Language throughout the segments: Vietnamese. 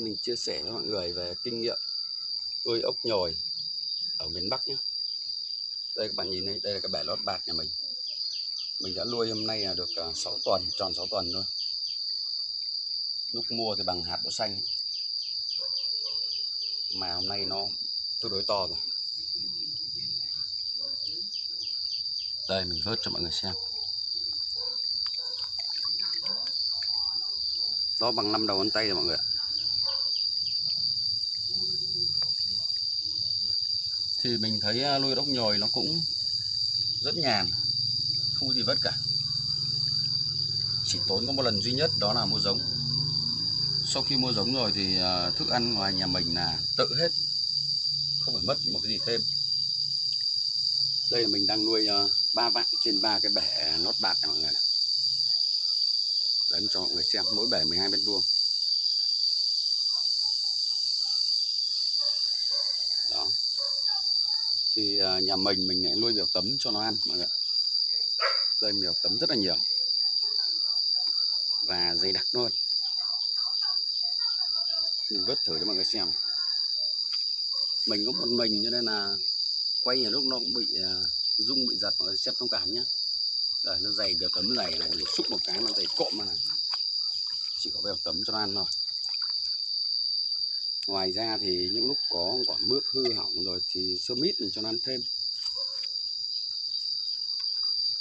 mình chia sẻ với mọi người về kinh nghiệm nuôi ốc nhồi ở miền Bắc nhé. Đây các bạn nhìn đây đây là cái bể lót bạc nhà mình. Mình đã nuôi hôm nay là được à, 6 tuần, tròn 6 tuần thôi. Lúc mua thì bằng hạt đỗ xanh. Ấy. mà hôm nay nó tương đối to rồi. Đây, mình vớt cho mọi người xem. Nó bằng năm đầu ngón tay rồi mọi người ạ. Thì mình thấy à, nuôi đốc nhồi nó cũng rất nhàn, không có gì vất cả. Chỉ tốn có một lần duy nhất đó là mua giống. Sau khi mua giống rồi thì à, thức ăn ngoài nhà mình là tự hết, không phải mất một cái gì thêm. Đây là mình đang nuôi à, ba vạn trên ba cái bể nốt bạc này, mọi người này. Đấy, cho mọi người xem, mỗi bể 12 mét vuông đó thì à, nhà mình mình lại nuôi biểu tấm cho nó ăn, mọi người đây biểu tấm rất là nhiều. Và dày đặc luôn. Mình vớt thử cho mọi người xem. Mình có một mình cho nên là quay nhiều lúc nó cũng bị à, rung, bị giật, mọi người xem thông cảm nhé đây nó dày biểu tấm dày này để xúc một cái nó dày cộm mà này. Chỉ có biểu tấm cho nó ăn thôi ngoài ra thì những lúc có quả mướp hư hỏng rồi thì sơ mít mình cho nó ăn thêm.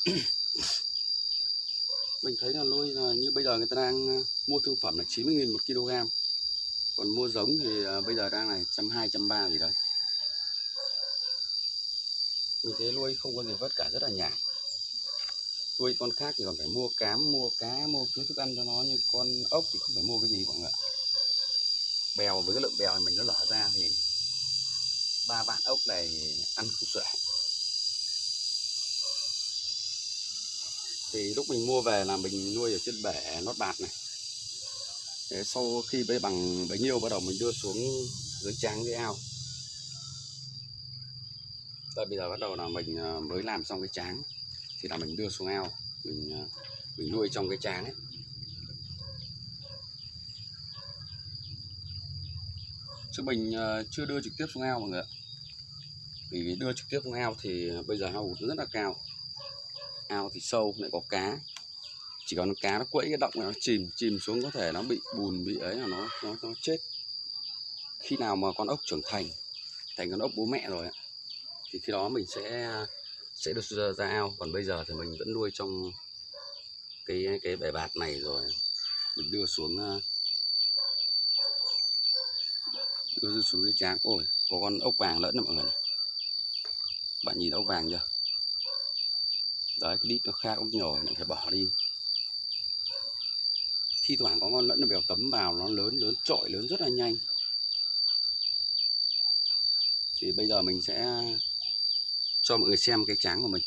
Mình thấy là nuôi là như bây giờ người ta đang ờ, mua thương phẩm là 90.000 một kg còn mua giống thì ờ, bây giờ đang là trăm hai trăm ba gì đấy. Mình thấy nuôi không có gì vất cả, rất là nhàn. Nuôi con khác thì còn phải mua cám, mua cá, mua thứ thức ăn cho nó, nhưng con ốc thì không phải mua cái gì mọi người ạ bèo, với cái lượng bèo mình nó lở ra thì ba vạn ốc này ăn không xuể. Thì lúc mình mua về là mình nuôi ở trên bể nốt bạt này. Thế sau khi bấy bằng bấy nhiêu, bắt đầu mình đưa xuống dưới tráng dưới ao. Tại bây giờ bắt đầu là mình à, mới làm xong cái tráng, thì là mình đưa xuống ao, mình à, mình nuôi trong cái tráng ấy. Chứ mình ờ, chưa đưa trực tiếp xuống ao mọi người ạ. Vì đưa trực tiếp xuống ao thì bây giờ ao rất là cao. Ao thì sâu lại có cá. Chỉ còn cá nó quẫy cái động này nó chìm chìm xuống có thể nó bị bùn bị ấy là nó nó nó chết. Khi nào mà con ốc trưởng thành thành con ốc bố mẹ rồi ạ thì khi đó mình sẽ sẽ được ra, ra ao. Còn bây giờ thì mình vẫn nuôi trong cái cái bể bạt này rồi. Mình đưa xuống ờ, ờ, đưa xuống dưới tráng ôi có con ốc vàng lẫn nè mọi người này. Bạn nhìn ốc vàng chưa? Đấy cái đít nó khác ốc nhồi này phải bỏ đi. Thi thoảng có con lẫn nó bèo tấm vào nó lớn lớn trội lớn rất là nhanh. Thì bây giờ mình sẽ cho mọi người xem cái tráng của mình.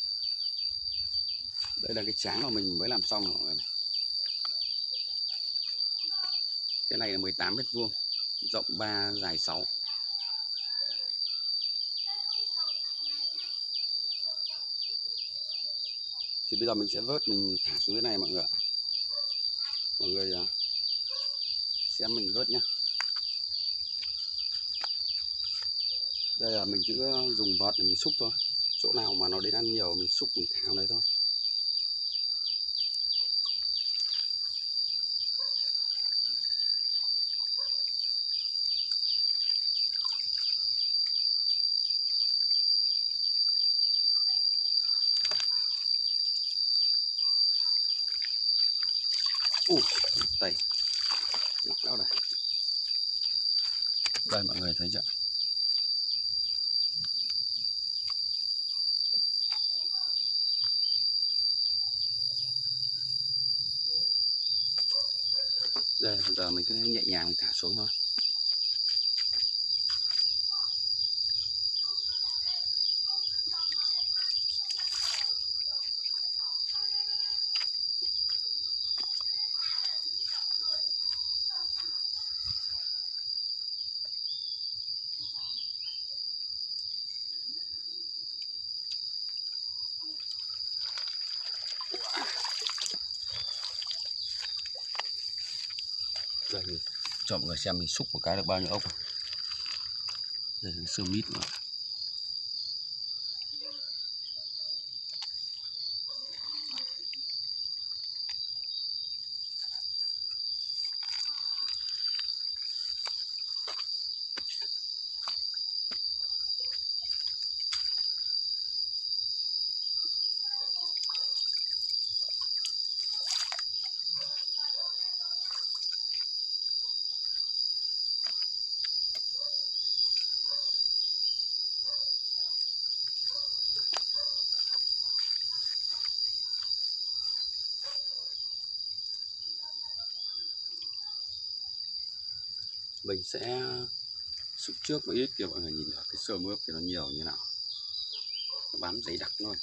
Đây là cái tráng mà mình mới làm xong rồi mọi người này. cái này là 18 mét vuông rộng 3 dài 6 thì bây giờ mình sẽ vớt, mình thả xuống dưới này mọi người ạ. Mọi người à, xem mình vớt nhá. Đây là mình chỉ dùng vợt để mình xúc thôi. Chỗ nào mà nó đến ăn nhiều, mình xúc, mình thả đấy thôi. Ui, tay nặng đó đây đây mọi người thấy chưa? Đây giờ mình cứ nhẹ nhàng mình thả xuống thôi. Đây cho mọi người xem mình xúc một cái được bao nhiêu ốc đây là cái sơ mít mà. Mình sẽ xúc trước một ít kia mọi người nhìn được cái sơ mướp thì nó nhiều như nào. Nó bám dày đặc thôi